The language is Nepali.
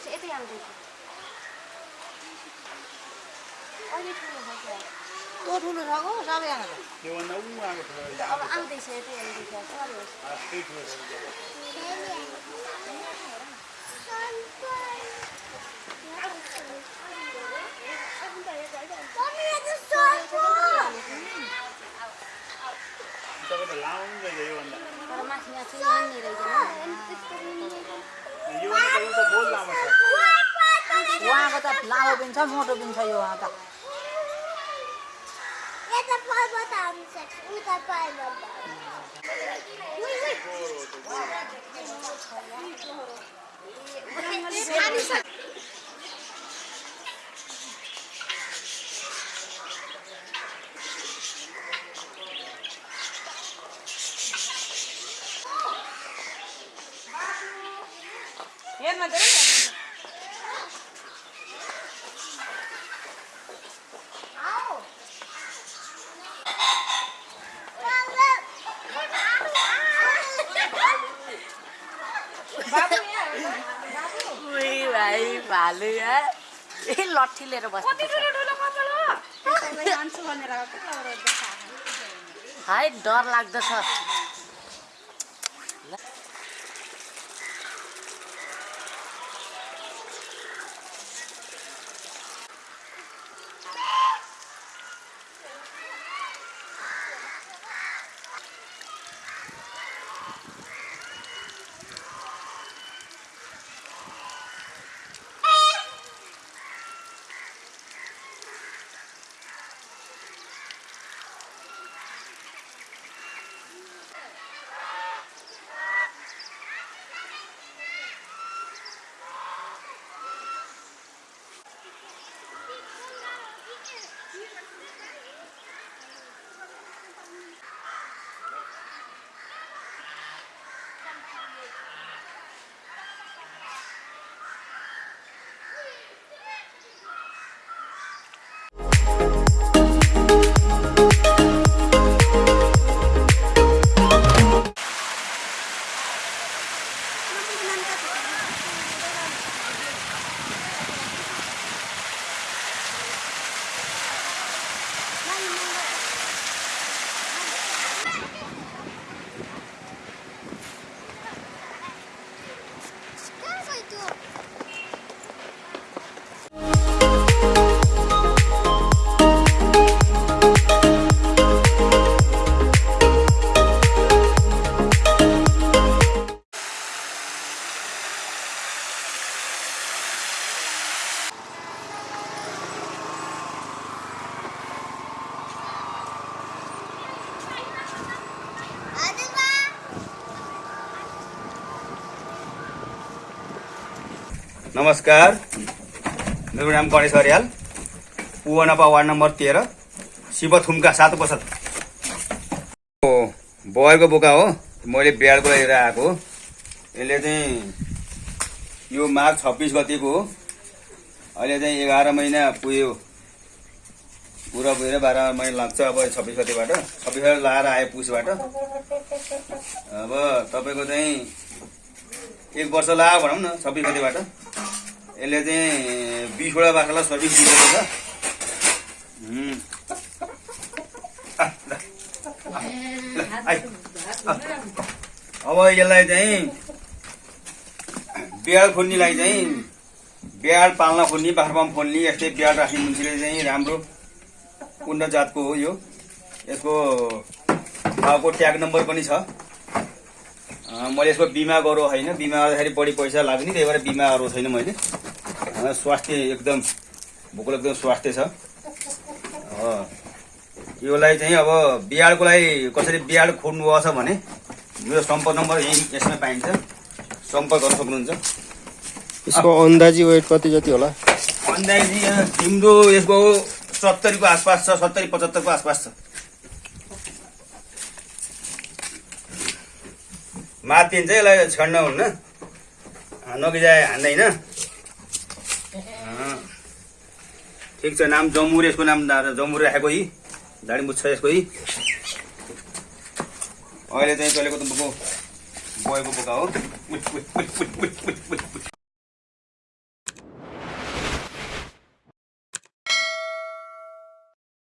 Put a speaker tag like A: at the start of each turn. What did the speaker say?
A: आउँदैछ अहिले ठुलो भइसक्यो
B: तो ठुलो छ गो सबैजना
C: छ
A: अब आउँदैछ यतै आउँदैछ सरी होस्
C: त्यही ठुलो छ तपाईँ त लाउँदै थियो योभन्दा
A: तर माथि यहाँ चाहिँ यहाँ नि रहेछ
C: योभन्दा त एउटा बोल लामो छ
B: उहाँको त लामो पनि छ मोटो पनि छ यो उहाँ त हेर्न उही भाइ भालु ए लट्ठी लिएर बस्नु है डर लाग्दछ।
D: नमस्कार। मेरो नाम गणेश अर्याल पुवनपा वार्ड नम्बर तेह्र शिवथुम्का सात हो बयरको बोका हो मैले बिहाडको लिएर आएको यसले चाहिँ यो माघ छब्बिस गतिको हो अहिले चाहिँ एघार महिना पुग्यो। पुरा पुगेर बाह्र महिना लाग्छ अब छब्बिस गतिबाट। छब्बिस गति लगाएर आयो पुसबाट। अब तपाईँको चाहिँ एक वर्ष लाग्यो भनौँ न छब्बिस गतिबाट। यसले चाहिँ बिसवटा बाख्रालाई सर्भिस दिएको छ। अब यसलाई चाहिँ बिहाड खोल्नेलाई चाहिँ बिहाड पाल्न खोल्ने बाख्रा पाल्न खोल्ने यस्तै बिहाड राख्ने मान्छेले चाहिँ राम्रो उन्नत जातको हो यो। यसको भाउको ट्याग नम्बर पनि छ। मैले यसको बिमा गरौँ होइन। बिमा गर्दाखेरि बढी पैसा लाग्ने त्यही भएर बिमा गरौँ छैन मैले। अँ, स्वास्थ्य एकदम भोकल एकदम स्वास्थ्य छ योलाई चाहिँ अब बिहाडको लागि कसरी बिहाड खोज्नु छ भने मेरो सम्पर्क नम्बर यही यसमा पाइन्छ। सम्पर्क गर्न सक्नुहुन्छ।
E: यसको अन्दाजी वेट कति जति होला?
D: अन्दाजी तिम्रो यसको सत्तरीको आसपास छ सत्तरी पचहत्तरको आसपास छ। मातिन्छ यसलाई छड्न हुन्न। नगिजाए हान्दैन। ठिक छ नाम जमुर यसको नाम जमुर राखेको यी। दाडी मुछ यसको यी। अहिले चाहिँ चलेको त बोको बोयको बोका हो।